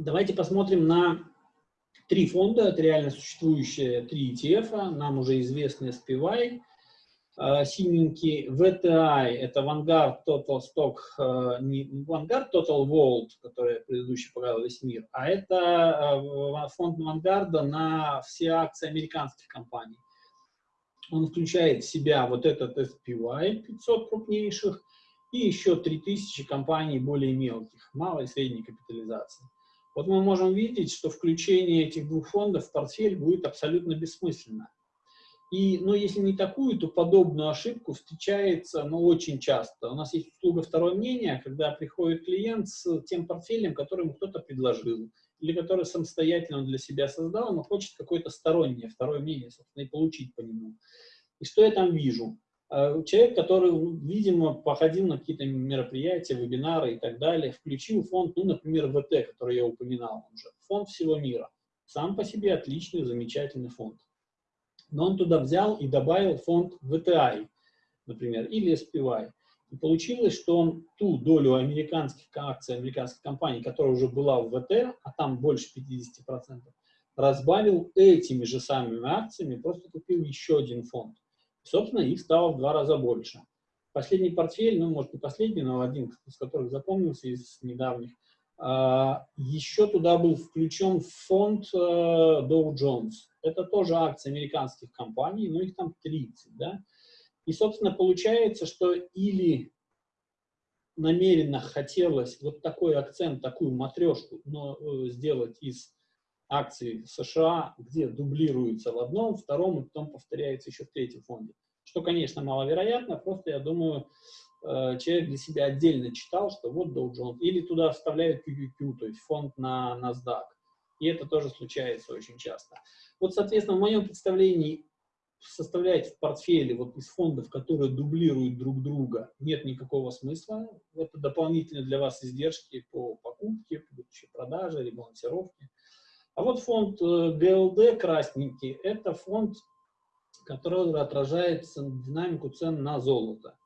Давайте посмотрим на три фонда, это реально существующие три ETF, нам уже известный SPY, э, синенький, VTI, это Vanguard Total Stock, э, не Vanguard Total World, который предыдущий показал весь мир, а это э, фонд Vanguard на все акции американских компаний. Он включает в себя вот этот SPY, 500 крупнейших, и еще 3000 компаний более мелких, малой и средней капитализации. Вот мы можем видеть, что включение этих двух фондов в портфель будет абсолютно бессмысленно. И, ну, если не такую, то подобную ошибку встречается, ну, очень часто. У нас есть услуга второе мнение, когда приходит клиент с тем портфелем, который ему кто-то предложил, или который самостоятельно для себя создал, но хочет какое-то стороннее второе мнение, собственно, и получить по нему. И что я там вижу? Э, человек, который, ну, видимо, походил на какие-то мероприятия, вебинары и так далее, включил фонд, ну, например, ВТ, который я упоминал уже, фонд всего мира. Сам по себе отличный, замечательный фонд. Но он туда взял и добавил фонд VTI, например, или SPY. И получилось, что он ту долю американских акций, американских компаний, которая уже была в ВТ, а там больше 50%, разбавил этими же самыми акциями, просто купил еще один фонд. Собственно, их стало в два раза больше. Последний портфель, ну, может, не последний, но один из которых запомнился из недавних, а, еще туда был включен фонд э, Dow Jones. Это тоже акции американских компаний, но их там 30, да. И, собственно, получается, что или намеренно хотелось вот такой акцент, такую матрешку но, э, сделать из акций США, где дублируется в одном, втором, и потом повторяется еще в третьем фонде. Что, конечно, маловероятно, просто, я думаю, э, человек для себя отдельно читал, что вот Dow Jones, или туда вставляют QQQ, то есть фонд на NASDAQ. И это тоже случается очень часто. Вот, соответственно, в моем представлении составлять в портфеле вот из фондов, которые дублируют друг друга, нет никакого смысла. Это дополнительные для вас издержки по покупке, продаже, ребалансировке. А вот фонд ГЛД э, красненький, это фонд, который отражает динамику цен на золото.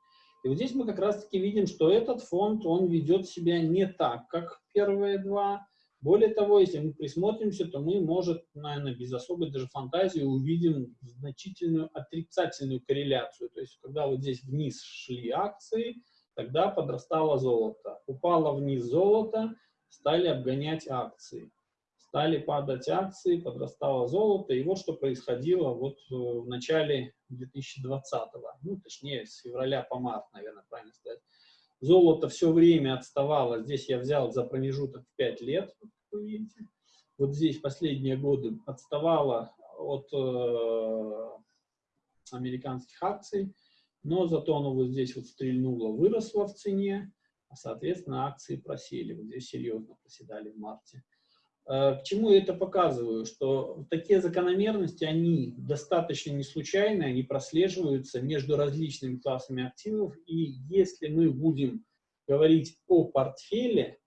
И вот здесь мы как раз-таки видим, что этот фонд, он ведет себя не так, как первые два. Более того, если мы присмотримся, то мы, может, наверное, без особой даже фантазии увидим значительную отрицательную корреляцию. То есть, когда вот здесь вниз шли акции, тогда подрастало золото. Упало вниз золото, стали обгонять акции стали падать акции, подрастало золото, и вот что происходило вот э, в начале 2020-го, ну, точнее, с февраля по март, наверное, правильно сказать. Золото все время отставало, здесь я взял за промежуток в 5 лет, вы видите, вот здесь последние годы отставало от э, американских акций, но зато оно вот здесь вот стрельнуло, выросло в цене, а, соответственно, акции просели, вот здесь серьезно проседали в марте. Э, к чему я это показываю? Что такие закономерности, они достаточно не случайны, они прослеживаются между различными классами активов, и если мы будем говорить о портфеле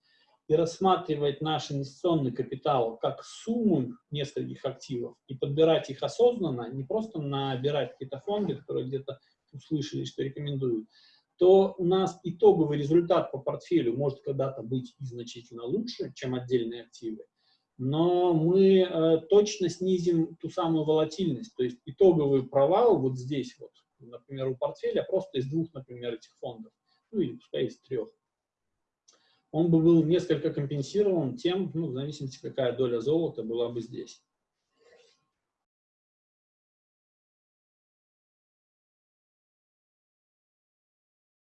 и рассматривать наш инвестиционный капитал как сумму нескольких активов и подбирать их осознанно, не просто набирать какие-то фонды, которые где-то услышали, что рекомендуют, то у нас итоговый результат по портфелю может когда-то быть и значительно лучше, чем отдельные активы, но мы э, точно снизим ту самую волатильность, то есть итоговый провал вот здесь вот, например, у портфеля просто из двух, например, этих фондов, ну или пускай из трех, он бы был несколько компенсирован тем, ну, в зависимости, какая доля золота была бы здесь.